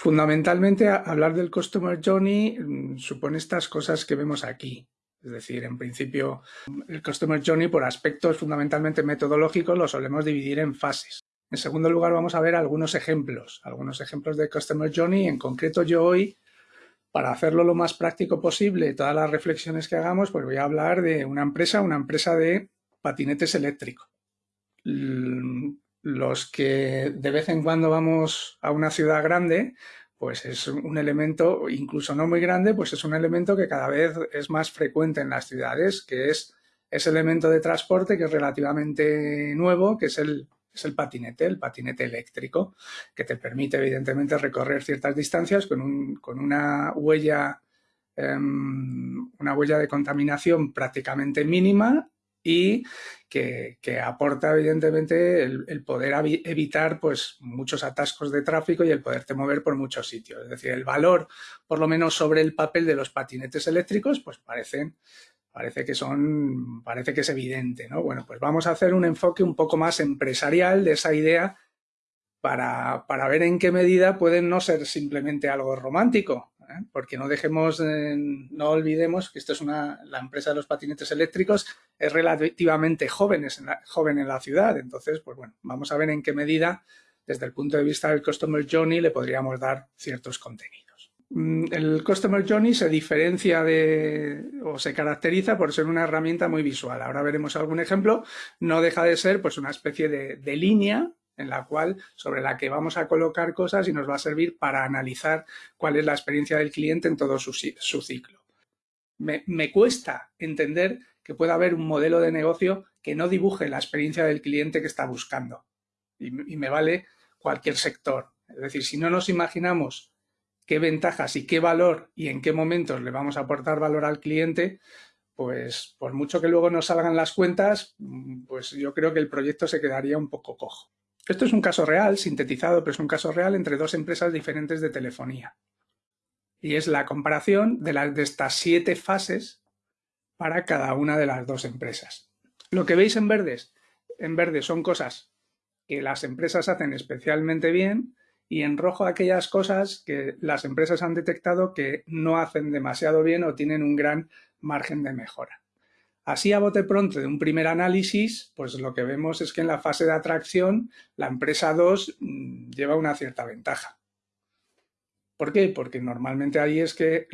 Fundamentalmente, hablar del Customer Journey mm, supone estas cosas que vemos aquí. Es decir, en principio, el Customer Journey por aspectos fundamentalmente metodológicos lo solemos dividir en fases. En segundo lugar, vamos a ver algunos ejemplos, algunos ejemplos de Customer Journey. En concreto, yo hoy, para hacerlo lo más práctico posible, todas las reflexiones que hagamos, pues voy a hablar de una empresa, una empresa de patinetes eléctricos. Los que de vez en cuando vamos a una ciudad grande, pues es un elemento, incluso no muy grande, pues es un elemento que cada vez es más frecuente en las ciudades, que es ese elemento de transporte que es relativamente nuevo, que es el, es el patinete, el patinete eléctrico, que te permite evidentemente recorrer ciertas distancias con, un, con una huella em, una huella de contaminación prácticamente mínima y que, aporta evidentemente el, poder evitar pues muchos atascos de tráfico y el poderte mover por muchos sitios. Es decir, el valor, por lo menos sobre el papel de los patinetes eléctricos, pues parecen, parece que son, parece que es evidente, ¿no? Bueno, pues vamos a hacer un enfoque un poco más empresarial de esa idea para, para ver en qué medida pueden no ser simplemente algo romántico, ¿eh? porque no dejemos, no olvidemos que esto es una, la empresa de los patinetes eléctricos es relativamente joven, joven en la ciudad, entonces, pues bueno, vamos a ver en qué medida, desde el punto de vista del Customer Journey, le podríamos dar ciertos contenidos. Mm, el Customer Journey se diferencia de, o se caracteriza por ser una herramienta muy visual. Ahora veremos algún ejemplo. No deja de ser pues una especie de línea en la cual, sobre la que vamos a colocar cosas y nos va a servir para analizar cuál es la experiencia del cliente en todo su, ciclo. Me, cuesta entender que pueda haber un modelo de negocio que no dibuje la experiencia del cliente que está buscando. Y, y me vale cualquier sector. Es decir, si no nos imaginamos qué ventajas y qué valor y en qué momentos le vamos a aportar valor al cliente, pues por mucho que luego nos salgan las cuentas, pues yo creo que el proyecto se quedaría un poco cojo. Esto es un caso real, sintetizado, pero es un caso real entre dos empresas diferentes de telefonía. Y es la comparación de, de estas siete fases para cada una de las dos empresas. Lo que veis en verdes, en verde son cosas que las empresas hacen especialmente bien y en rojo aquellas cosas que las empresas han detectado que no hacen demasiado bien o tienen un gran margen de mejora. Así a bote pronto de un primer análisis, pues lo que vemos es que en la fase de atracción la empresa 2 mm, lleva una cierta ventaja. ¿Por qué? Porque normalmente ahí es que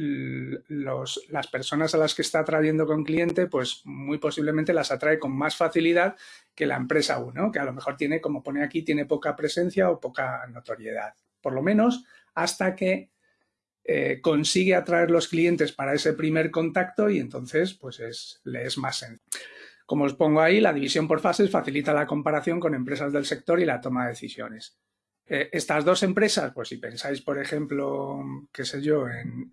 las personas a las que está atrayendo con cliente, pues muy posiblemente las atrae con más facilidad que la empresa 1, que a lo mejor tiene, como pone aquí, tiene poca presencia o poca notoriedad. Por lo menos hasta que eh, consigue atraer los clientes para ese primer contacto y entonces pues es, le es más sencillo. Como os pongo ahí, la división por fases facilita la comparación con empresas del sector y la toma de decisiones. Eh, estas dos empresas, pues si pensáis, por ejemplo, qué sé yo, en,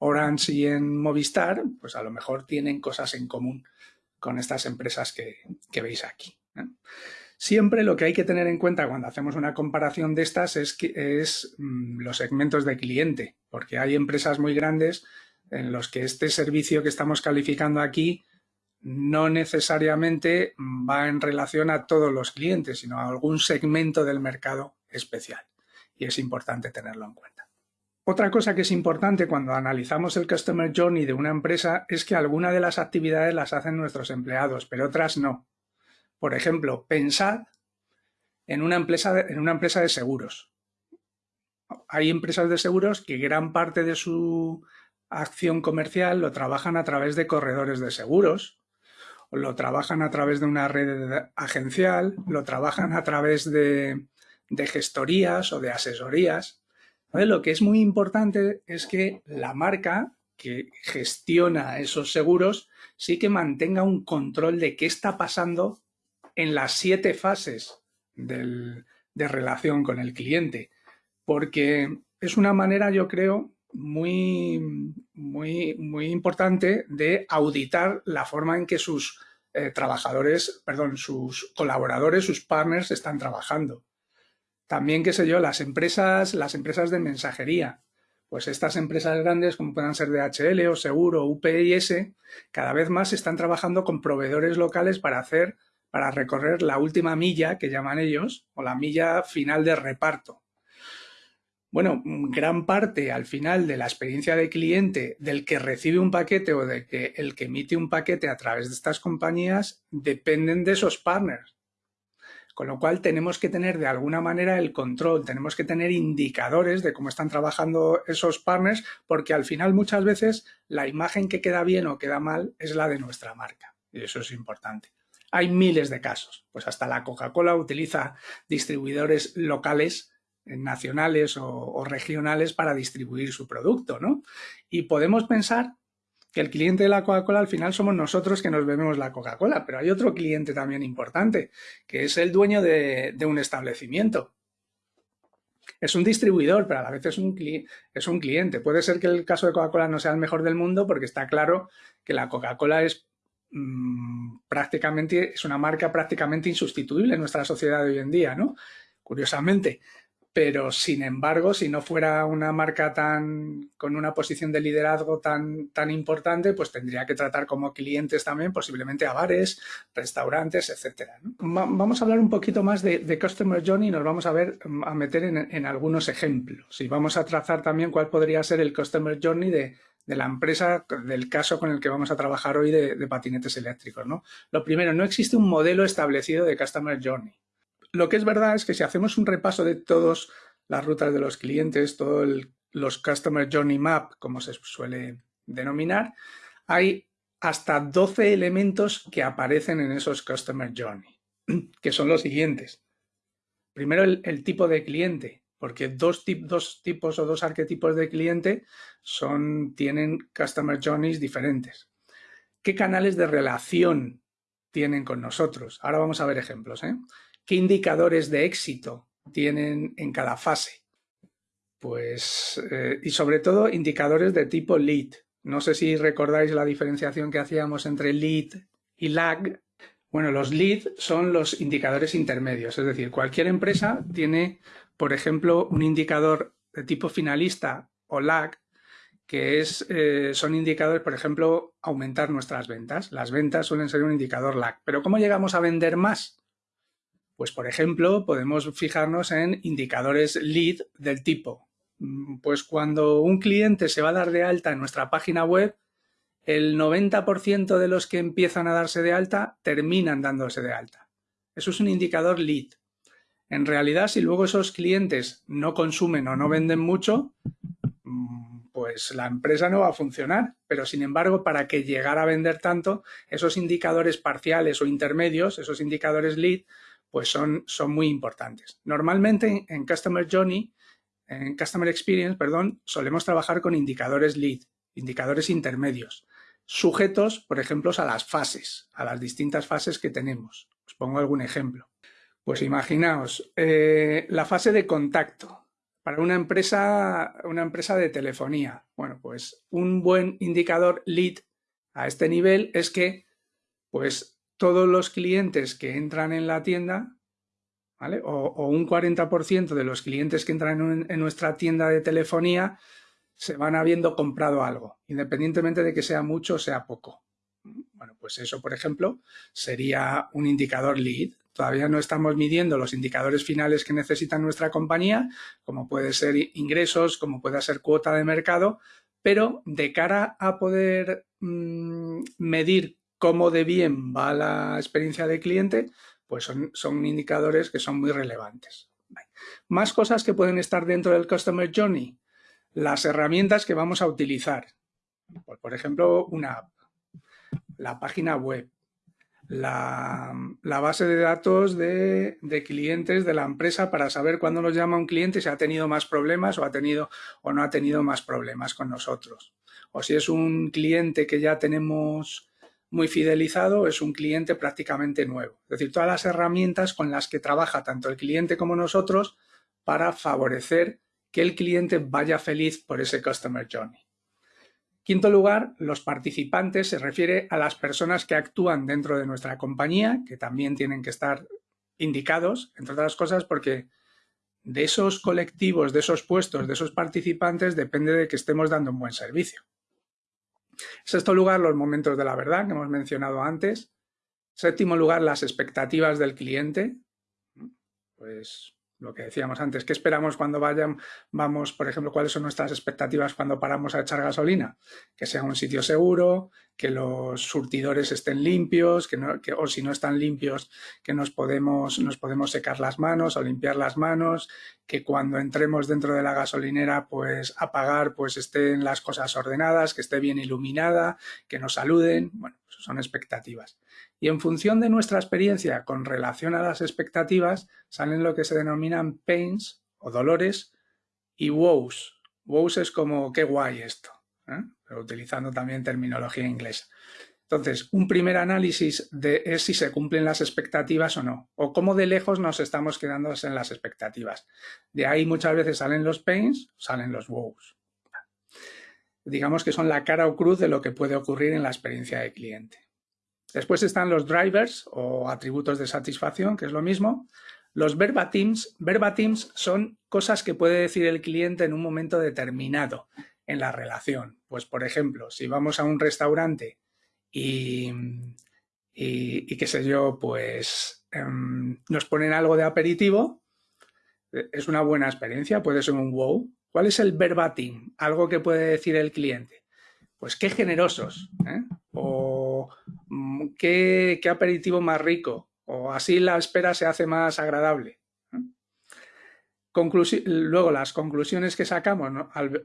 Orange y en Movistar, pues a lo mejor tienen cosas en común con estas empresas que, veis aquí. Siempre lo que hay que tener en cuenta cuando hacemos una comparación de estas es, que, es mm, los segmentos de cliente, porque hay empresas muy grandes en los que este servicio que estamos calificando aquí no necesariamente va en relación a todos los clientes, sino a algún segmento del mercado especial. Y es importante tenerlo en cuenta. Otra cosa que es importante cuando analizamos el Customer Journey de una empresa es que algunas de las actividades las hacen nuestros empleados, pero otras no. Por ejemplo, pensad en una empresa de, en una empresa de seguros. Hay empresas de seguros que gran parte de su acción comercial lo trabajan a través de corredores de seguros, lo trabajan a través de una red agencial, lo trabajan a través de, gestorías o de asesorías. Lo que es muy importante es que la marca que gestiona esos seguros sí que mantenga un control de qué está pasando en las siete fases de relación con el cliente, porque es una manera, yo creo, muy, muy, muy importante de auditar la forma en que sus eh, trabajadores, perdón, sus colaboradores, sus partners están trabajando. También, qué sé yo, las empresas, las empresas de mensajería. Pues estas empresas grandes, como puedan ser DHL o Seguro, UPS, cada vez más están trabajando con proveedores locales para hacer para recorrer la última milla que llaman ellos, o la milla final de reparto. Bueno, gran parte al final de la experiencia de cliente del que recibe un paquete o de que el que emite un paquete a través de estas compañías dependen de esos partners. Con lo cual tenemos que tener de alguna manera el control, tenemos que tener indicadores de cómo están trabajando esos partners, porque al final muchas veces la imagen que queda bien o queda mal es la de nuestra marca. Y eso es importante. Hay miles de casos. Pues hasta la Coca-Cola utiliza distribuidores locales nacionales o, regionales para distribuir su producto, ¿no? Y podemos pensar que el cliente de la Coca-Cola al final somos nosotros que nos bebemos la Coca-Cola, pero hay otro cliente también importante, que es el dueño de, un establecimiento. Es un distribuidor, pero a la vez es un, es un cliente. Puede ser que el caso de Coca-Cola no sea el mejor del mundo porque está claro que la Coca-Cola es mm, prácticamente, es una marca prácticamente insustituible en nuestra sociedad de hoy en día, ¿no? Curiosamente, pero sin embargo, si no fuera una marca tan con una posición de liderazgo tan, tan importante, pues tendría que tratar como clientes también posiblemente a bares, restaurantes, etcétera. Vamos a hablar un poquito más de, Customer Journey y nos vamos a ver a meter en, algunos ejemplos y vamos a trazar también cuál podría ser el Customer Journey de, la empresa, del caso con el que vamos a trabajar hoy de, de patinetes eléctricos. ¿no? Lo primero, no existe un modelo establecido de Customer Journey. Lo que es verdad es que si hacemos un repaso de todas las rutas de los clientes, todos los Customer Journey Map, como se suele denominar, hay hasta 12 elementos que aparecen en esos Customer Journey, que son los siguientes. Primero, el, tipo de cliente, porque dos, tipos o dos arquetipos de cliente son, tienen Customer Journeys diferentes. ¿Qué canales de relación tienen con nosotros? Ahora vamos a ver ejemplos. ¿eh? ¿Qué indicadores de éxito tienen en cada fase? Pues, eh, y sobre todo, indicadores de tipo lead. No sé si recordáis la diferenciación que hacíamos entre lead y lag. Bueno, los lead son los indicadores intermedios, es decir, cualquier empresa tiene, por ejemplo, un indicador de tipo finalista o lag, que es, eh, son indicadores, por ejemplo, aumentar nuestras ventas. Las ventas suelen ser un indicador lag. Pero ¿cómo llegamos a vender más? Pues, por ejemplo, podemos fijarnos en indicadores lead del tipo. Mm, pues cuando un cliente se va a dar de alta en nuestra página web, el 90% de los que empiezan a darse de alta terminan dándose de alta. Eso es un indicador lead. En realidad, si luego esos clientes no consumen o no venden mucho, mm, pues la empresa no va a funcionar. Pero sin embargo, para que llegara a vender tanto, esos indicadores parciales o intermedios, esos indicadores lead, pues son, son muy importantes. Normalmente en Customer Journey, en Customer Experience, perdón, solemos trabajar con indicadores lead, indicadores intermedios, sujetos, por ejemplo, a las fases, a las distintas fases que tenemos. Os pongo algún ejemplo. Pues imaginaos, eh, la fase de contacto para una empresa, una empresa de telefonía. Bueno, pues un buen indicador lead a este nivel es que pues todos los clientes que entran en la tienda, ¿vale? O, un 40% de los clientes que entran en, nuestra tienda de telefonía se van habiendo comprado algo, independientemente de que sea mucho o sea poco. Bueno, pues eso, por ejemplo, sería un indicador lead. Todavía no estamos midiendo los indicadores finales que necesita nuestra compañía, como puede ser ingresos, como puede ser cuota de mercado, pero de cara a poder mm, medir cómo de bien va la experiencia de cliente, pues son, indicadores que son muy relevantes. Más cosas que pueden estar dentro del Customer Journey. Las herramientas que vamos a utilizar. Por, ejemplo, una app, la página web, la, base de datos de, de, clientes de la empresa para saber cuándo nos llama un cliente si ha tenido más problemas o ha tenido o no ha tenido más problemas con nosotros. O si es un cliente que ya tenemos muy fidelizado es un cliente prácticamente nuevo. Es decir, todas las herramientas con las que trabaja tanto el cliente como nosotros para favorecer que el cliente vaya feliz por ese Customer Journey. Quinto lugar, los participantes se refiere a las personas que actúan dentro de nuestra compañía, que también tienen que estar indicados, entre otras cosas, porque de esos colectivos, de esos puestos, de esos participantes, depende de que estemos dando un buen servicio. Sexto lugar, los momentos de la verdad que hemos mencionado antes. Séptimo lugar, las expectativas del cliente. Pues lo que decíamos antes, ¿qué esperamos cuando vayan, vamos, por ejemplo, cuáles son nuestras expectativas cuando paramos a echar gasolina? Que sea un sitio seguro, que los surtidores estén limpios, que, no, que o si no están limpios, que nos podemos, nos secar las manos o limpiar las manos, que cuando entremos dentro de la gasolinera, pues apagar, pues estén las cosas ordenadas, que esté bien iluminada, que nos saluden, bueno, son expectativas. Y en función de nuestra experiencia con relación a las expectativas, salen lo que se denominan pains o dolores y wows. Wows es como qué guay esto, ¿eh? pero utilizando también terminología inglesa. Entonces, un primer análisis de es si se cumplen las expectativas o no, o cómo de lejos nos estamos quedando en las expectativas. De ahí muchas veces salen los pains, salen los wows. Digamos que son la cara o cruz de lo que puede ocurrir en la experiencia de cliente. Después están los drivers o atributos de satisfacción, que es lo mismo. Los verbatims, verbatims son cosas que puede decir el cliente en un momento determinado en la relación. Pues, por ejemplo, si vamos a un restaurante y, y, qué sé yo, pues em, nos ponen algo de aperitivo, es una buena experiencia, puede ser un wow. ¿Cuál es el verbatim? Algo que puede decir el cliente. Pues qué generosos. ¿eh? O mm, qué, aperitivo más rico, o así la espera se hace más agradable. Luego, las conclusiones que sacamos,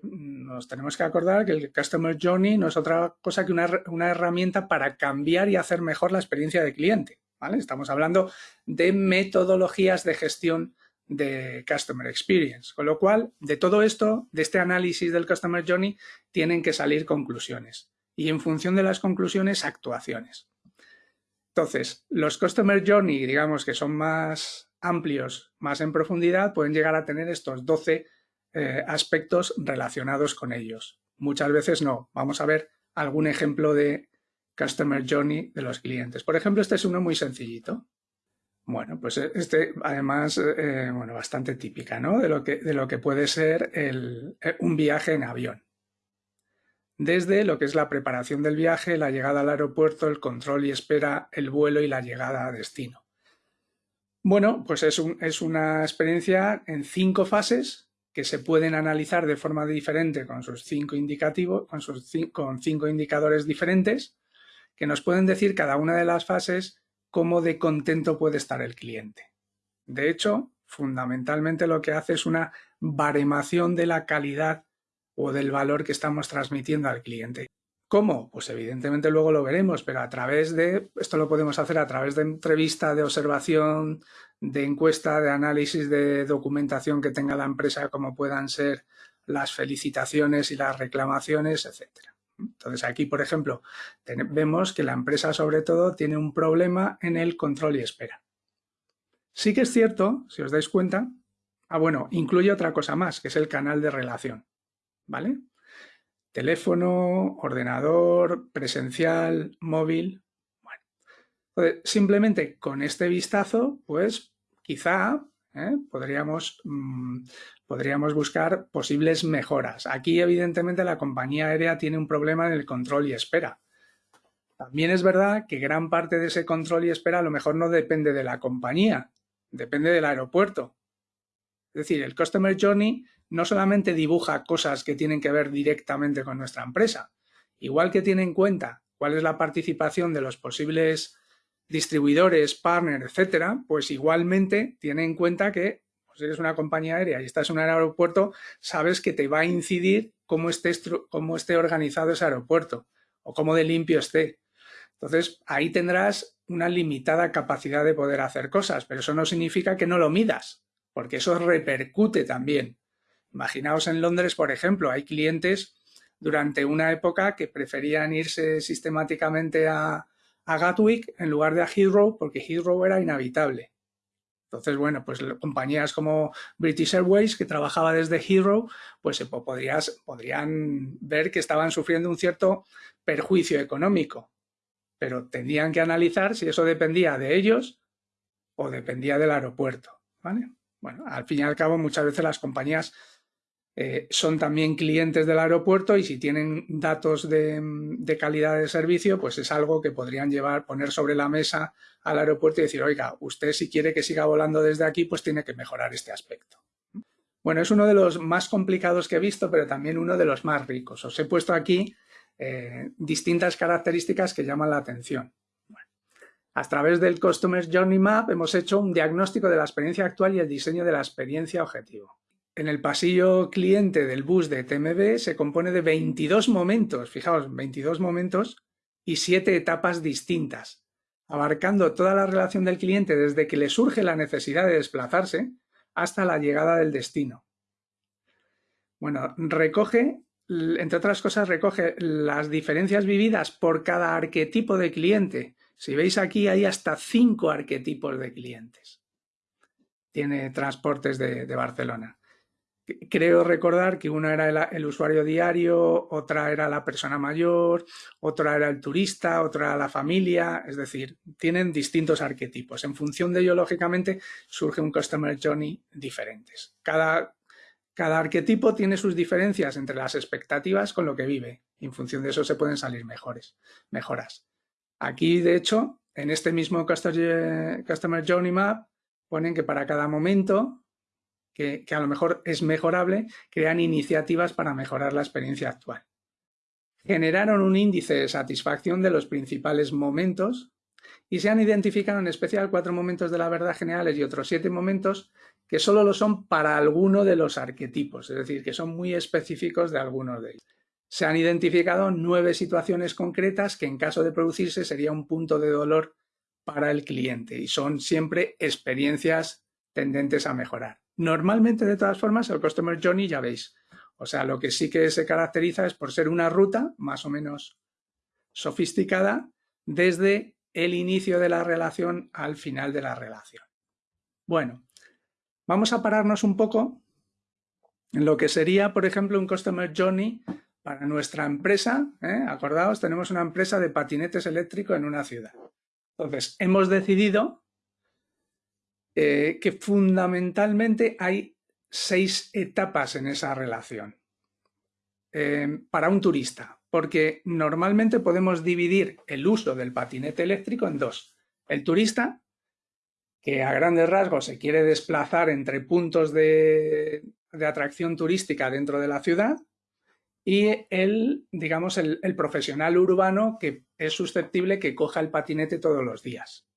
nos tenemos que acordar que el Customer Journey no es otra cosa que una, herramienta para cambiar y hacer mejor la experiencia de cliente. Estamos hablando de metodologías de gestión de Customer Experience. Con lo cual, de todo esto, de este análisis del Customer Journey, tienen que salir conclusiones y en función de las conclusiones, actuaciones. Entonces, los Customer Journey, digamos que son más amplios, más en profundidad, pueden llegar a tener estos 12 eh, aspectos relacionados con ellos. Muchas veces no. Vamos a ver algún ejemplo de Customer Journey de los clientes. Por ejemplo, este es uno muy sencillito. Bueno, pues este además, eh, bueno, bastante típica, ¿no? De lo que, de lo que puede ser el, eh, un viaje en avión desde lo que es la preparación del viaje, la llegada al aeropuerto, el control y espera, el vuelo y la llegada a destino. Bueno, pues es, una experiencia en cinco fases que se pueden analizar de forma diferente con sus cinco indicativos, con sus con cinco indicadores diferentes, que nos pueden decir cada una de las fases cómo de contento puede estar el cliente. De hecho, fundamentalmente lo que hace es una baremación de la calidad o del valor que estamos transmitiendo al cliente. ¿Cómo? Pues evidentemente luego lo veremos, pero a través de, esto lo podemos hacer a través de entrevista, de observación, de encuesta, de análisis de documentación que tenga la empresa, como puedan ser las felicitaciones y las reclamaciones, etc. Entonces aquí, por ejemplo, vemos que la empresa sobre todo tiene un problema en el control y espera. Sí que es cierto, si os dais cuenta, ah bueno, incluye otra cosa más, que es el canal de relación. ¿vale? Teléfono, ordenador, presencial, móvil. Bueno, simplemente con este vistazo, pues quizá ¿eh? podríamos, mm, podríamos buscar posibles mejoras. Aquí, evidentemente, la compañía aérea tiene un problema en el control y espera. También es verdad que gran parte de ese control y espera a lo mejor no depende de la compañía, depende del aeropuerto. Es decir, el Customer Journey no solamente dibuja cosas que tienen que ver directamente con nuestra empresa, igual que tiene en cuenta cuál es la participación de los posibles distribuidores, partners, etcétera, pues igualmente tiene en cuenta que pues, eres una compañía aérea y estás en un aeropuerto, sabes que te va a incidir cómo esté, cómo esté organizado ese aeropuerto o cómo de limpio esté. Entonces, ahí tendrás una limitada capacidad de poder hacer cosas, pero eso no significa que no lo midas, porque eso repercute también Imaginaos en Londres, por ejemplo, hay clientes durante una época que preferían irse sistemáticamente a, Gatwick en lugar de a Heathrow porque Heathrow era inhabitable. Entonces, bueno, pues compañías como British Airways, que trabajaba desde Heathrow, pues podrían ver que estaban sufriendo un cierto perjuicio económico. Pero tendrían que analizar si eso dependía de ellos o dependía del aeropuerto. ¿vale? Bueno, al fin y al cabo, muchas veces las compañías eh, son también clientes del aeropuerto y si tienen datos de, calidad de servicio, pues es algo que podrían llevar, poner sobre la mesa al aeropuerto y decir, oiga, usted si quiere que siga volando desde aquí, pues tiene que mejorar este aspecto. Bueno, es uno de los más complicados que he visto, pero también uno de los más ricos. Os he puesto aquí eh, distintas características que llaman la atención. a través del Customer Journey Map hemos hecho un diagnóstico de la experiencia actual y el diseño de la experiencia objetivo. En el pasillo cliente del bus de TMB se compone de 22 momentos, fijaos, 22 momentos y 7 etapas distintas, abarcando toda la relación del cliente desde que le surge la necesidad de desplazarse hasta la llegada del destino. Bueno, recoge, entre otras cosas, recoge las diferencias vividas por cada arquetipo de cliente. Si veis aquí hay hasta 5 arquetipos de clientes. Tiene transportes de Barcelona creo recordar que una era el, usuario diario, otra era la persona mayor, otra era el turista, otra la familia, es decir, tienen distintos arquetipos. En función de ello, lógicamente, surge un Customer Journey diferentes. Cada, cada arquetipo tiene sus diferencias entre las expectativas con lo que vive. en función de eso se pueden salir mejores, mejoras. Aquí, de hecho, en este mismo Customer Journey Map, ponen que para cada momento que, a lo mejor es mejorable, crean iniciativas para mejorar la experiencia actual. Generaron un índice de satisfacción de los principales momentos y se han identificado en especial cuatro momentos de la verdad generales y otros siete momentos que solo lo son para alguno de los arquetipos, es decir, que son muy específicos de algunos de ellos. Se han identificado nueve situaciones concretas que en caso de producirse sería un punto de dolor para el cliente y son siempre experiencias tendentes a mejorar. Normalmente, de todas formas, el Customer Journey ya veis. O sea, lo que sí que se caracteriza es por ser una ruta más o menos sofisticada desde el inicio de la relación al final de la relación. Bueno, vamos a pararnos un poco en lo que sería, por ejemplo, un Customer Journey para nuestra empresa. ¿eh? Acordaos, tenemos una empresa de patinetes eléctricos en una ciudad. Entonces, hemos decidido eh, que fundamentalmente hay seis etapas en esa relación eh, para un turista, porque normalmente podemos dividir el uso del patinete eléctrico en dos. El turista, que a grandes rasgos se quiere desplazar entre puntos de, atracción turística dentro de la ciudad, y el, digamos, el, profesional urbano que es susceptible que coja el patinete todos los días.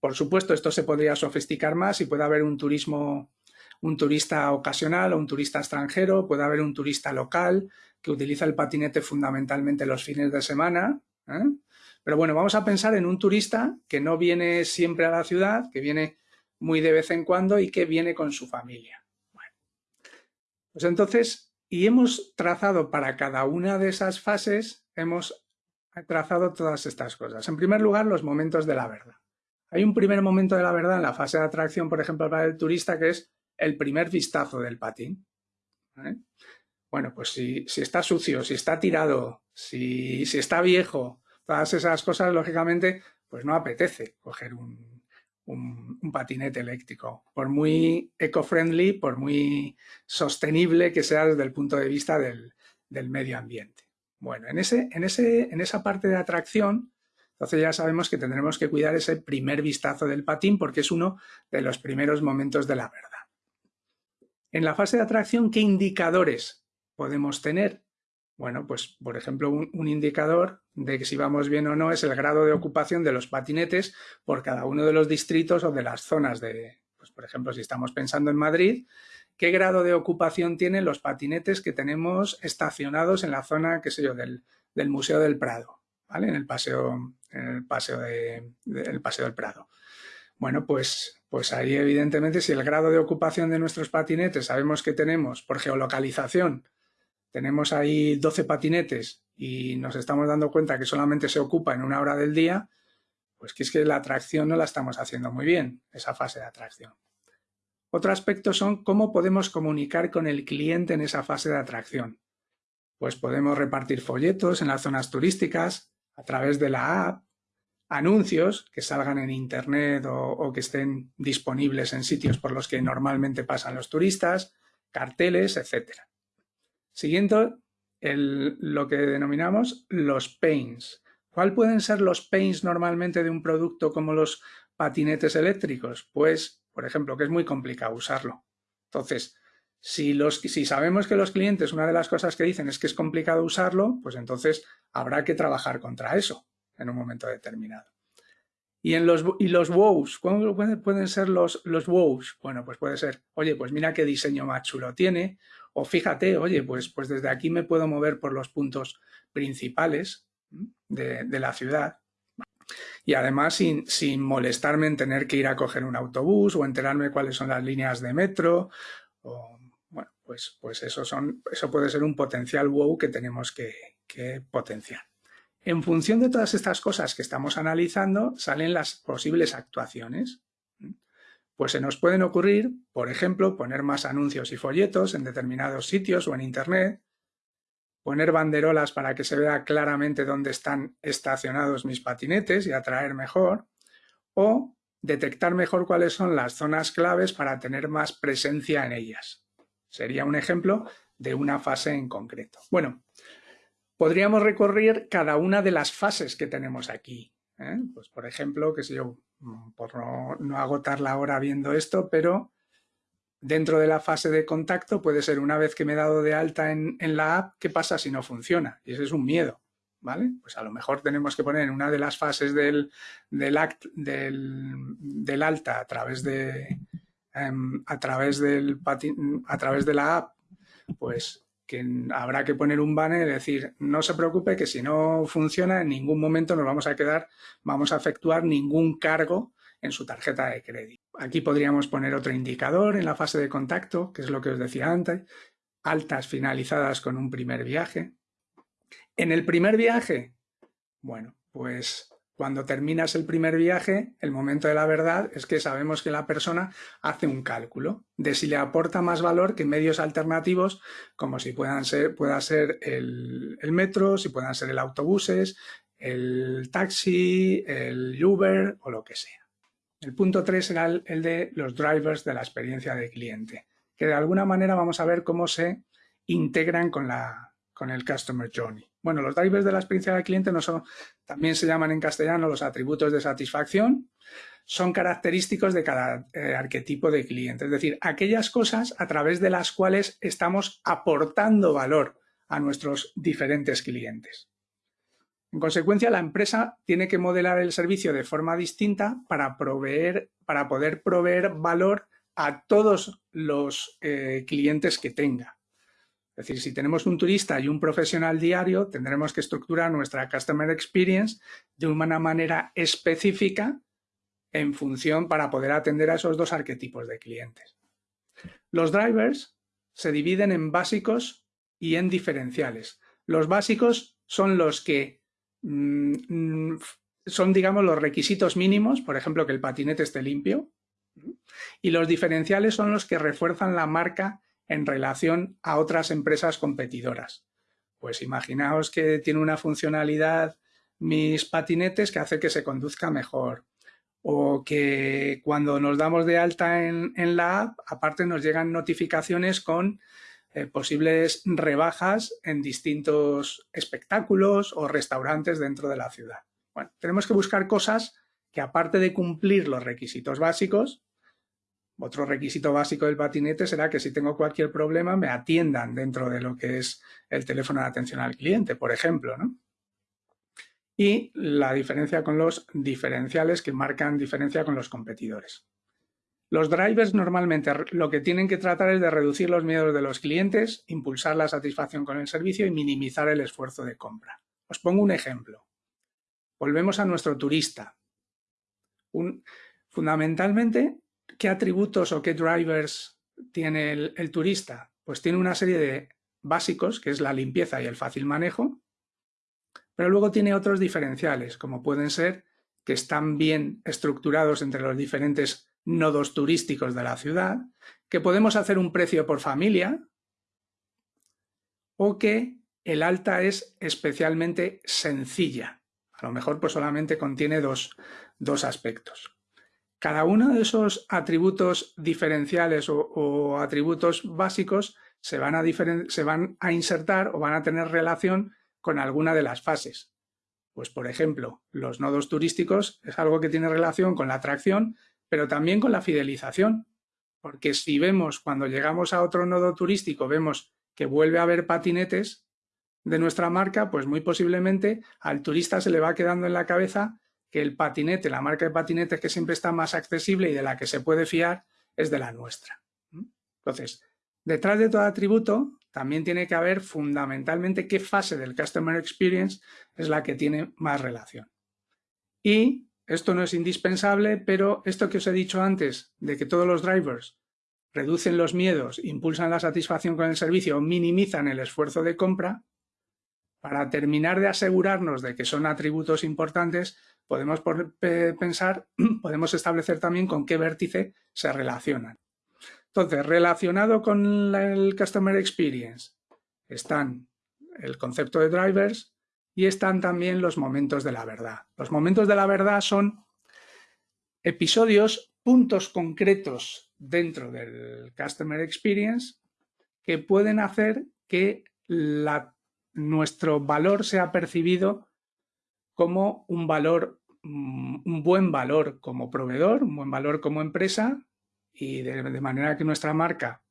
Por supuesto, esto se podría sofisticar más y puede haber un turismo, un turista ocasional o un turista extranjero, puede haber un turista local que utiliza el patinete fundamentalmente los fines de semana. ¿eh? Pero bueno, vamos a pensar en un turista que no viene siempre a la ciudad, que viene muy de vez en cuando y que viene con su familia. Pues entonces, y hemos trazado para cada una de esas fases, hemos trazado todas estas cosas. En primer lugar, los momentos de la verdad. Hay un primer momento de la verdad en la fase de atracción, por ejemplo, para el turista, que es el primer vistazo del patín. Bueno, pues si, está sucio, si está tirado, si, está viejo, todas esas cosas, lógicamente, pues no apetece coger un, patinete eléctrico, por muy eco-friendly, por muy sostenible que sea desde el punto de vista del, medio ambiente. Bueno, en, esa parte de atracción, entonces ya sabemos que tendremos que cuidar ese primer vistazo del patín porque es uno de los primeros momentos de la verdad. En la fase de atracción, ¿qué indicadores podemos tener? Bueno, pues por ejemplo un, indicador de que si vamos bien o no es el grado de ocupación de los patinetes por cada uno de los distritos o de las zonas de, pues por ejemplo si estamos pensando en Madrid, ¿qué grado de ocupación tienen los patinetes que tenemos estacionados en la zona, qué sé yo, del Museo del Prado? En el paseo, en el paseo, de, paseo del Prado. Bueno, pues, pues ahí evidentemente si el grado de ocupación de nuestros patinetes sabemos que tenemos por geolocalización, tenemos ahí 12 patinetes y nos estamos dando cuenta que solamente se ocupa en una hora del día, pues que es que la atracción no la estamos haciendo muy bien, esa fase de atracción. Otro aspecto son cómo podemos comunicar con el cliente en esa fase de atracción. Pues podemos repartir folletos en las zonas turísticas, a través de la app, anuncios que salgan en Internet o, que estén disponibles en sitios por los que normalmente pasan los turistas, carteles, etc. Siguiendo lo que denominamos los pains. ¿Cuál pueden ser los pains normalmente de un producto como los patinetes eléctricos? Pues, por ejemplo, que es muy complicado usarlo. Entonces, si, los, si sabemos que los clientes, una de las cosas que dicen es que es complicado usarlo, pues entonces habrá que trabajar contra eso en un momento determinado. Y, en los, y los wows, ¿cuándo pueden ser los, los wows? Bueno, pues puede ser, oye, pues mira qué diseño más chulo tiene, o fíjate, oye, pues, pues desde aquí me puedo mover por los puntos principales de, la ciudad. Y además sin, sin, molestarme en tener que ir a coger un autobús o enterarme cuáles son las líneas de metro. Pues, pues eso, puede ser un potencial wow que tenemos que potenciar. En función de todas estas cosas que estamos analizando, salen las posibles actuaciones. Pues se nos pueden ocurrir, por ejemplo, poner más anuncios y folletos en determinados sitios o en Internet, poner banderolas para que se vea claramente dónde están estacionados mis patinetes y atraer mejor, o detectar mejor cuáles son las zonas claves para tener más presencia en ellas. Sería un ejemplo de una fase en concreto. Bueno, podríamos recorrer cada una de las fases que tenemos aquí. ¿eh? Pues por ejemplo, que si yo, mm, por no, agotar la hora viendo esto, pero dentro de la fase de contacto puede ser una vez que me he dado de alta en, la app, ¿qué pasa si no funciona? Y ese es un miedo, ¿vale? Pues a lo mejor tenemos que poner en una de las fases del, del, act, del, alta a través de em, a través del a través de la app, pues que habrá que poner un banner y decir, no se preocupe que si no funciona en ningún momento nos vamos a quedar, vamos a efectuar ningún cargo en su tarjeta de crédito. Aquí podríamos poner otro indicador en la fase de contacto, que es lo que os decía antes, altas finalizadas con un primer viaje. En el primer viaje, bueno, pues cuando terminas el primer viaje, el momento de la verdad es que sabemos que la persona hace un cálculo de si le aporta más valor que medios alternativos, como si puedan ser, pueda ser el, metro, si puedan ser el autobuses, el taxi, el Uber o lo que sea. El punto 3 será el, el de los drivers de la experiencia de cliente, que de alguna manera vamos a ver cómo se integran con la, con el Customer Journey. Bueno, los drivers de la experiencia del cliente no son, también se llaman en castellano los atributos de satisfacción, son característicos de cada eh, arquetipo de cliente, es decir, aquellas cosas a través de las cuales estamos aportando valor a nuestros diferentes clientes. En consecuencia, la empresa tiene que modelar el servicio de forma distinta para, proveer, para poder proveer valor a todos los eh, clientes que tenga. Es decir, si tenemos un turista y un profesional diario, tendremos que estructurar nuestra Customer Experience de una manera específica en función para poder atender a esos dos arquetipos de clientes. Los drivers se dividen en básicos y en diferenciales. Los básicos son los que mm, son, digamos, los requisitos mínimos, por ejemplo, que el patinete esté limpio, y los diferenciales son los que refuerzan la marca en relación a otras empresas competidoras. Pues imaginaos que tiene una funcionalidad mis patinetes que hace que se conduzca mejor o que cuando nos damos de alta en, la app, aparte nos llegan notificaciones con eh, posibles rebajas en distintos espectáculos o restaurantes dentro de la ciudad. Bueno, tenemos que buscar cosas que aparte de cumplir los requisitos básicos, otro requisito básico del patinete será que si tengo cualquier problema me atiendan dentro de lo que es el teléfono de atención al cliente, por ejemplo. Y la diferencia con los diferenciales que marcan diferencia con los competidores. Los drivers normalmente lo que tienen que tratar es de reducir los miedos de los clientes, impulsar la satisfacción con el servicio y minimizar el esfuerzo de compra. Os pongo un ejemplo. Volvemos a nuestro turista. fundamentalmente, ¿Qué atributos o qué drivers tiene el, turista? Pues tiene una serie de básicos, que es la limpieza y el fácil manejo, pero luego tiene otros diferenciales, como pueden ser que están bien estructurados entre los diferentes nodos turísticos de la ciudad, que podemos hacer un precio por familia, o que el alta es especialmente sencilla. A lo mejor pues solamente contiene dos, dos aspectos. Cada uno de esos atributos diferenciales o, atributos básicos se van, a se van a insertar o van a tener relación con alguna de las fases. Pues, por ejemplo, los nodos turísticos es algo que tiene relación con la atracción, pero también con la fidelización. Porque si vemos, cuando llegamos a otro nodo turístico, vemos que vuelve a haber patinetes de nuestra marca, pues muy posiblemente al turista se le va quedando en la cabeza que el patinete, la marca de patinetes que siempre está más accesible y de la que se puede fiar, es de la nuestra. Entonces, detrás de todo atributo también tiene que haber fundamentalmente qué fase del Customer Experience es la que tiene más relación. Y esto no es indispensable, pero esto que os he dicho antes, de que todos los drivers reducen los miedos, impulsan la satisfacción con el servicio, minimizan el esfuerzo de compra, para terminar de asegurarnos de que son atributos importantes, podemos pensar, podemos establecer también con qué vértice se relacionan. Entonces, relacionado con el Customer Experience están el concepto de drivers y están también los momentos de la verdad. Los momentos de la verdad son episodios, puntos concretos dentro del Customer Experience que pueden hacer que nuestro valor sea percibido como un valor, un buen valor como proveedor, un buen valor como empresa y de, manera que nuestra marca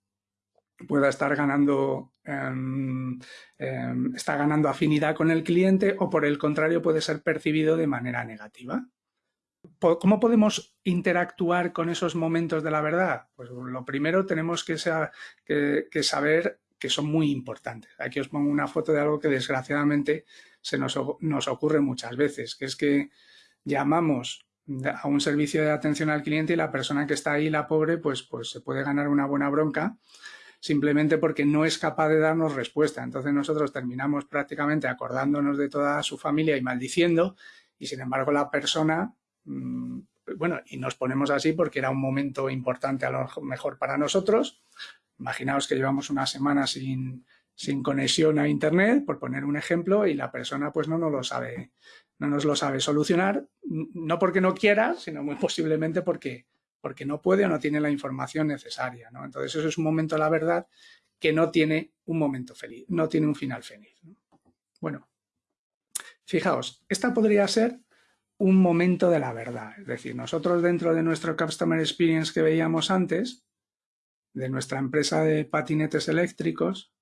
pueda estar ganando, em, em, está ganando afinidad con el cliente o por el contrario puede ser percibido de manera negativa. ¿Cómo podemos interactuar con esos momentos de la verdad? Pues lo primero tenemos que, saber que son muy importantes. Aquí os pongo una foto de algo que desgraciadamente se nos ocurre muchas veces, que es que llamamos a un servicio de atención al cliente y la persona que está ahí, la pobre, pues, pues se puede ganar una buena bronca simplemente porque no es capaz de darnos respuesta. Entonces nosotros terminamos prácticamente acordándonos de toda su familia y maldiciendo y sin embargo la persona, mm, bueno, y nos ponemos así porque era un momento importante a lo mejor para nosotros. Imaginaos que llevamos una semana sin, sin conexión a internet, por poner un ejemplo, y la persona pues no nos lo sabe, no nos lo sabe solucionar, no porque no quiera, sino muy posiblemente porque, porque no puede o no tiene la información necesaria. ¿no? Entonces eso es un momento, la verdad, que no tiene un momento feliz, no tiene un final feliz. Bueno, fijaos, esta podría ser un momento de la verdad. Es decir, nosotros dentro de nuestro Customer Experience que veíamos antes, de nuestra empresa de patinetes eléctricos,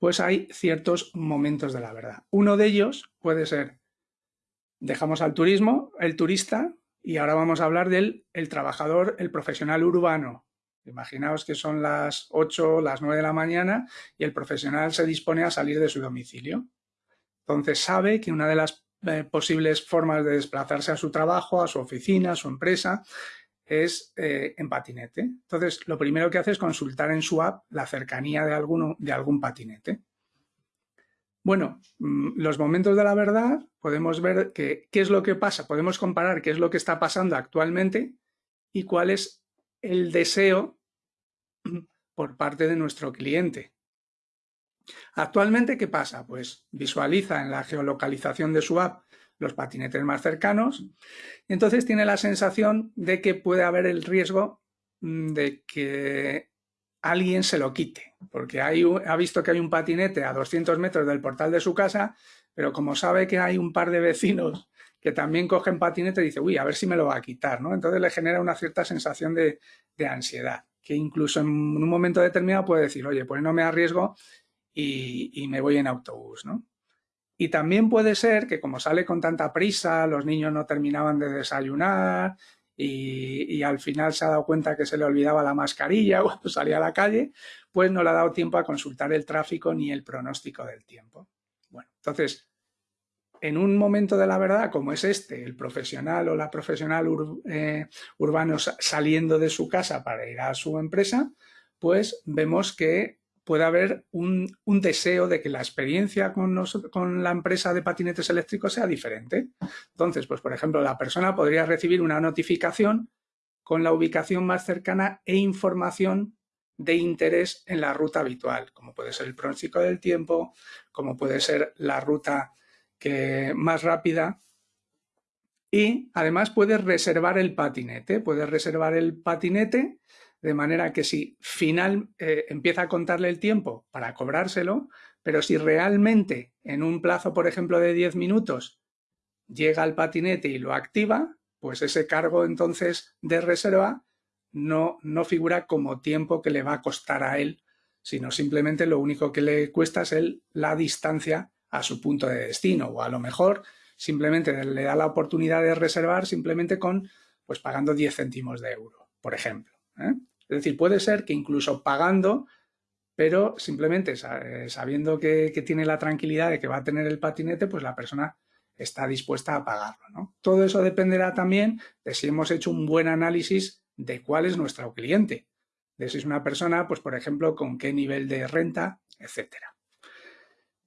pues hay ciertos momentos de la verdad. Uno de ellos puede ser Dejamos al turismo, el turista, y ahora vamos a hablar del el trabajador, el profesional urbano. Imaginaos que son las 8, las 9 de la mañana y el profesional se dispone a salir de su domicilio. Entonces sabe que una de las eh, posibles formas de desplazarse a su trabajo, a su oficina, a su empresa, es eh, en patinete. Entonces, lo primero que hace es consultar en su app la cercanía de, alguno, de algún patinete. Bueno, mm, los momentos de la verdad podemos ver qué es lo que pasa, podemos comparar qué es lo que está pasando actualmente y cuál es el deseo por parte de nuestro cliente. Actualmente, ¿qué pasa? Pues visualiza en la geolocalización de su app los patinetes más cercanos y entonces tiene la sensación de que puede haber el riesgo mm, de que alguien se lo quite, porque hay, ha visto que hay un patinete a 200 metros del portal de su casa, pero como sabe que hay un par de vecinos que también cogen patinete, dice, uy, a ver si me lo va a quitar, ¿no? Entonces le genera una cierta sensación de, ansiedad, que incluso en un momento determinado puede decir, oye, pues no me arriesgo y, y me voy en autobús, ¿no? Y también puede ser que como sale con tanta prisa, los niños no terminaban de desayunar y, al final se ha dado cuenta que se le olvidaba la mascarilla cuando salía a la calle, pues no le ha dado tiempo a consultar el tráfico ni el pronóstico del tiempo. Bueno, entonces, en un momento de la verdad como es este, el profesional o la profesional eh, urbano saliendo de su casa para ir a su empresa, pues vemos que puede haber un, deseo de que la experiencia con, la empresa de patinetes eléctricos sea diferente. Entonces, pues por ejemplo, la persona podría recibir una notificación con la ubicación más cercana e información de interés en la ruta habitual, como puede ser el pronóstico del tiempo, como puede ser la ruta que, más rápida y además puedes reservar el patinete, puedes reservar el patinete de manera que si final eh, empieza a contarle el tiempo para cobrárselo, pero si realmente en un plazo, por ejemplo, de 10 minutos llega el patinete y lo activa, pues ese cargo entonces de reserva no, no figura como tiempo que le va a costar a él, sino simplemente lo único que le cuesta es el, la distancia a su punto de destino o a lo mejor simplemente le da la oportunidad de reservar simplemente con pues pagando 10 céntimos de euro, por ejemplo. ¿eh? Es decir, puede ser que incluso pagando, pero simplemente sabiendo que, tiene la tranquilidad de que va a tener el patinete, pues la persona está dispuesta a pagarlo. Todo eso dependerá también de si hemos hecho un buen análisis de cuál es nuestro cliente, de si es una persona, pues por ejemplo, con qué nivel de renta, etcétera.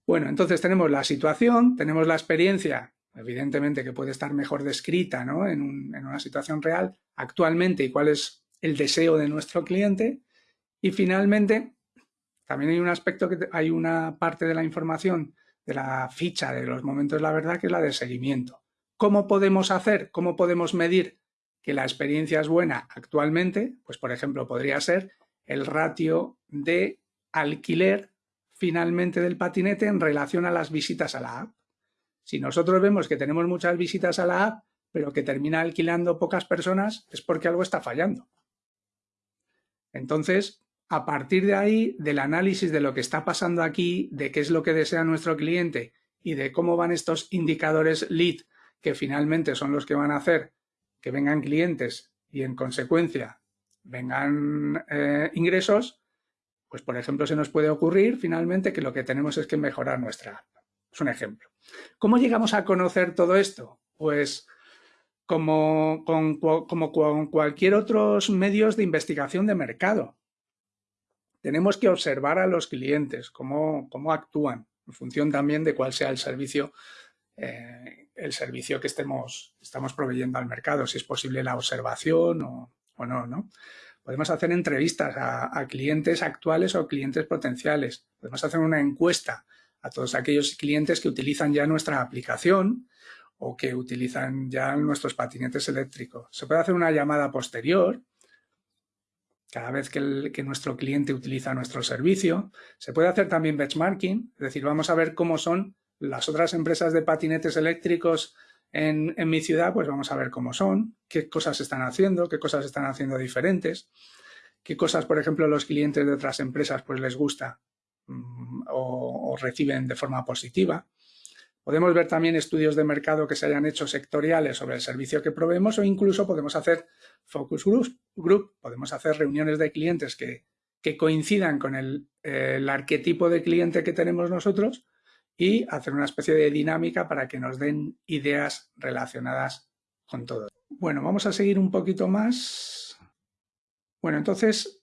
Bueno, entonces tenemos la situación, tenemos la experiencia, evidentemente que puede estar mejor descrita en, una situación real actualmente y cuál es el deseo de nuestro cliente. Y finalmente, también hay un aspecto que hay una parte de la información de la ficha de los momentos de la verdad que es la de seguimiento. ¿Cómo podemos hacer, cómo podemos medir que la experiencia es buena actualmente? Pues por ejemplo podría ser el ratio de alquiler finalmente del patinete en relación a las visitas a la app. Si nosotros vemos que tenemos muchas visitas a la app, pero que termina alquilando pocas personas, es porque algo está fallando. Entonces, a partir de ahí, del análisis de lo que está pasando aquí, de qué es lo que desea nuestro cliente y de cómo van estos indicadores lead, que finalmente son los que van a hacer que vengan clientes y en consecuencia vengan eh, ingresos, pues, por ejemplo, se nos puede ocurrir finalmente que lo que tenemos es que mejorar nuestra app. Es un ejemplo. ¿Cómo llegamos a conocer todo esto? Pues como con, cualquier otros medios de investigación de mercado. Tenemos que observar a los clientes, cómo, cómo actúan, en función también de cuál sea el servicio, eh, el servicio que estemos, estamos proveyendo al mercado, si es posible la observación o, o no, ¿no? Podemos hacer entrevistas a, clientes actuales o clientes potenciales. Podemos hacer una encuesta a todos aquellos clientes que utilizan ya nuestra aplicación o que utilizan ya nuestros patinetes eléctricos. Se puede hacer una llamada posterior cada vez que, nuestro cliente utiliza nuestro servicio. Se puede hacer también benchmarking, es decir, vamos a ver cómo son las otras empresas de patinetes eléctricos en, mi ciudad, pues vamos a ver cómo son, qué cosas están haciendo, qué cosas están haciendo diferentes, qué cosas, por ejemplo, los clientes de otras empresas pues les gusta mm, o, reciben de forma positiva. Podemos ver también estudios de mercado que se hayan hecho sectoriales sobre el servicio que proveemos o incluso podemos hacer focus group, podemos hacer reuniones de clientes que, coincidan con el, arquetipo de cliente que tenemos nosotros y hacer una especie de dinámica para que nos den ideas relacionadas con todo. Bueno, vamos a seguir un poquito más. Bueno, entonces,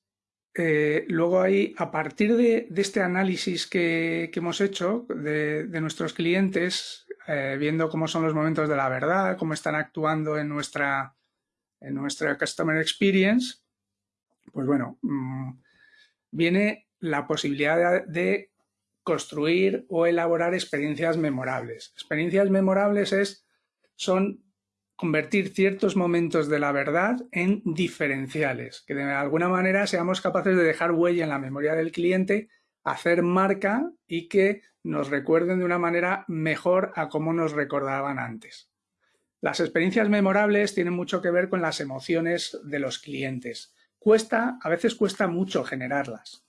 eh, luego ahí, a partir de, este análisis que, hemos hecho de, nuestros clientes, eh, viendo cómo son los momentos de la verdad, cómo están actuando en nuestra, en nuestra Customer Experience, pues bueno, mm, viene la posibilidad de construir o elaborar experiencias memorables. Experiencias memorables es, son convertir ciertos momentos de la verdad en diferenciales, que de alguna manera seamos capaces de dejar huella en la memoria del cliente, hacer marca y que nos recuerden de una manera mejor a cómo nos recordaban antes. Las experiencias memorables tienen mucho que ver con las emociones de los clientes. Cuesta, a veces cuesta mucho generarlas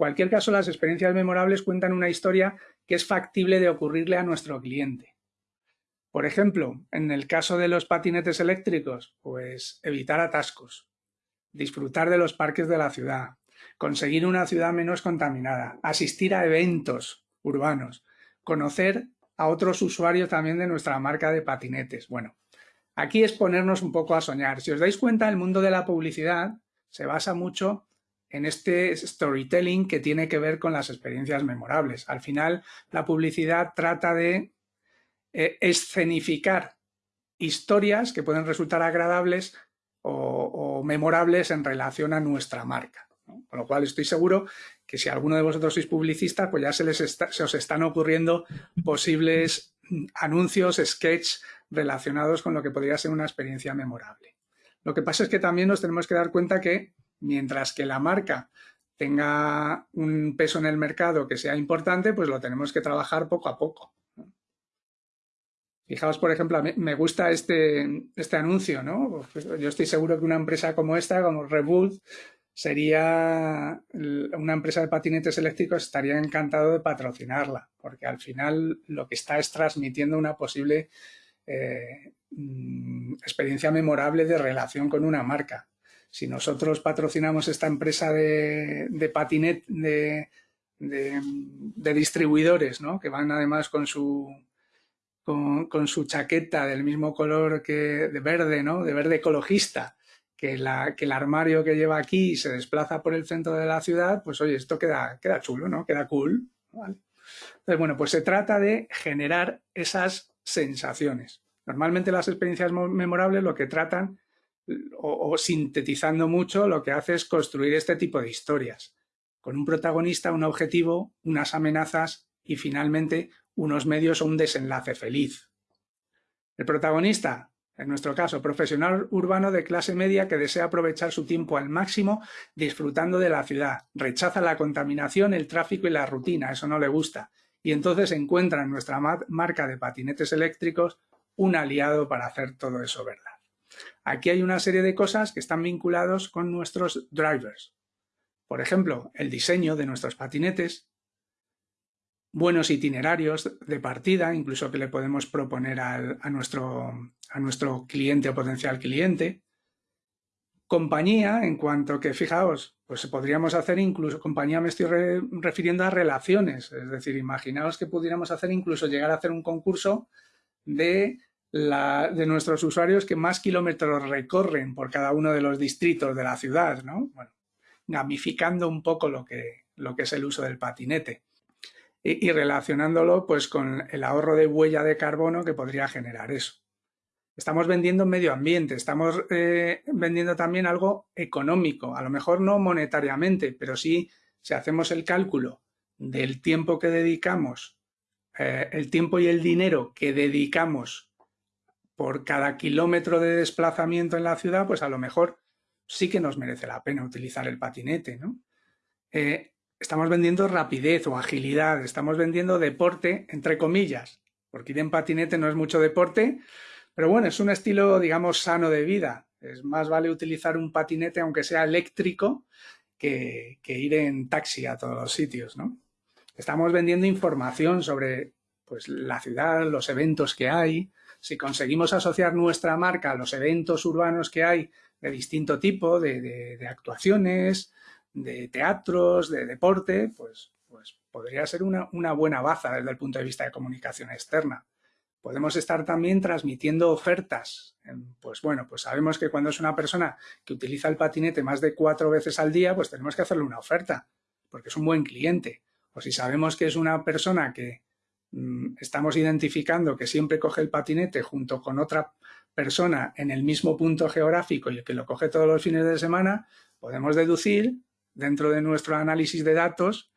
cualquier caso, las experiencias memorables cuentan una historia que es factible de ocurrirle a nuestro cliente. Por ejemplo, en el caso de los patinetes eléctricos, pues evitar atascos, disfrutar de los parques de la ciudad, conseguir una ciudad menos contaminada, asistir a eventos urbanos, conocer a otros usuarios también de nuestra marca de patinetes. Bueno, aquí es ponernos un poco a soñar. Si os dais cuenta, el mundo de la publicidad se basa mucho en este storytelling que tiene que ver con las experiencias memorables. Al final, la publicidad trata de eh, escenificar historias que pueden resultar agradables o, memorables en relación a nuestra marca. Con lo cual estoy seguro que si alguno de vosotros sois publicistas, pues ya se, les se os están ocurriendo posibles anuncios, sketch relacionados con lo que podría ser una experiencia memorable. Lo que pasa es que también nos tenemos que dar cuenta que mientras que la marca tenga un peso en el mercado que sea importante, pues lo tenemos que trabajar poco a poco. Fijaos, por ejemplo, me gusta este, este anuncio, ¿no? Yo estoy seguro que una empresa como esta, como Revolt, sería una empresa de patinetes eléctricos, estaría encantado de patrocinarla, porque al final lo que está es transmitiendo una posible eh, mm, experiencia memorable de relación con una marca. Si nosotros patrocinamos esta empresa de, patinet, de, de, distribuidores, ¿no? que van además con su, con, su chaqueta del mismo color que de verde, ¿no? de verde ecologista, que, el armario que lleva aquí se desplaza por el centro de la ciudad, pues oye, esto queda, queda chulo, ¿no? Queda cool. Entonces, bueno, pues se trata de generar esas sensaciones. Normalmente las experiencias memorables lo que tratan, o, sintetizando mucho, lo que hace es construir este tipo de historias, con un protagonista, un objetivo, unas amenazas y finalmente unos medios o un desenlace feliz. El protagonista, en nuestro caso, profesional urbano de clase media que desea aprovechar su tiempo al máximo disfrutando de la ciudad, rechaza la contaminación, el tráfico y la rutina, eso no le gusta, y entonces encuentra en nuestra marca de patinetes eléctricos un aliado para hacer todo eso verdad. Aquí hay una serie de cosas que están vinculados con nuestros drivers. Por ejemplo, el diseño de nuestros patinetes, buenos itinerarios de partida, incluso que le podemos proponer a, nuestro, a nuestro cliente o potencial cliente, compañía en cuanto que, fijaos, pues podríamos hacer incluso, compañía me estoy refiriendo a relaciones, es decir, imaginaos que pudiéramos hacer incluso llegar a hacer un concurso de, la, de nuestros usuarios que más kilómetros recorren por cada uno de los distritos de la ciudad, ¿no? Bueno, gamificando un poco lo que, lo que es el uso del patinete y, relacionándolo pues con el ahorro de huella de carbono que podría generar eso. Estamos vendiendo medio ambiente, estamos eh, vendiendo también algo económico, a lo mejor no monetariamente, pero sí si hacemos el cálculo del tiempo que dedicamos, eh, el tiempo y el dinero que dedicamos por cada kilómetro de desplazamiento en la ciudad, pues a lo mejor sí que nos merece la pena utilizar el patinete, ¿no? Eh, estamos vendiendo rapidez o agilidad, estamos vendiendo deporte, entre comillas, porque ir en patinete no es mucho deporte, pero bueno, es un estilo, digamos, sano de vida. Es más vale utilizar un patinete, aunque sea eléctrico, que, ir en taxi a todos los sitios, ¿no? Estamos vendiendo información sobre pues, la ciudad, los eventos que hay. Si conseguimos asociar nuestra marca a los eventos urbanos que hay de distinto tipo, de actuaciones, de teatros, de deporte, pues, pues podría ser una, buena baza desde el punto de vista de comunicación externa. Podemos estar también transmitiendo ofertas. Pues bueno, pues sabemos que cuando es una persona que utiliza el patinete más de cuatro veces al día, pues tenemos que hacerle una oferta, porque es un buen cliente. O si sabemos que es una persona que mm, estamos identificando que siempre coge el patinete junto con otra persona en el mismo punto geográfico y que lo coge todos los fines de semana, podemos deducir dentro de nuestro análisis de datos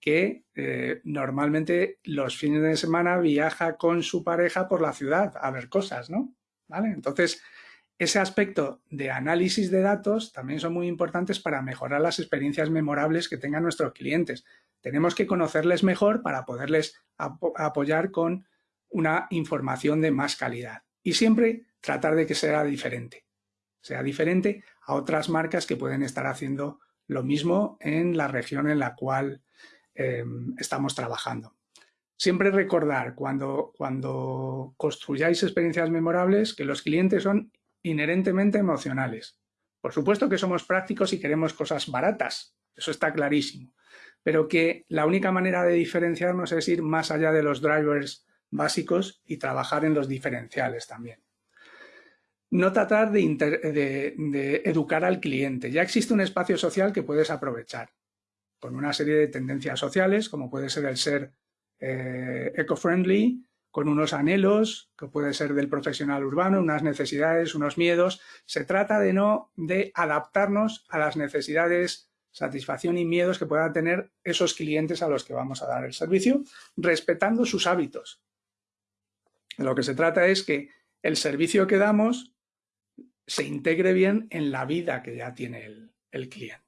que eh, normalmente los fines de semana viaja con su pareja por la ciudad a ver cosas, ¿no? ¿Vale? Entonces, ese aspecto de análisis de datos también son muy importantes para mejorar las experiencias memorables que tengan nuestros clientes. Tenemos que conocerles mejor para poderles apoyar con una información de más calidad. Y siempre tratar de que sea diferente. Sea diferente a otras marcas que pueden estar haciendo lo mismo en la región en la cual em, estamos trabajando. Siempre recordar cuando, cuando construyáis experiencias memorables que los clientes son inherentemente emocionales. Por supuesto que somos prácticos y queremos cosas baratas, eso está clarísimo, pero que la única manera de diferenciarnos es ir más allá de los drivers básicos y trabajar en los diferenciales también. No tratar de, educar al cliente. Ya existe un espacio social que puedes aprovechar con una serie de tendencias sociales, como puede ser el ser eh, eco-friendly, con unos anhelos, que puede ser del profesional urbano, unas necesidades, unos miedos. Se trata de no de adaptarnos a las necesidades, satisfacción y miedos que puedan tener esos clientes a los que vamos a dar el servicio, respetando sus hábitos. Lo que se trata es que el servicio que damos se integre bien en la vida que ya tiene el, el cliente.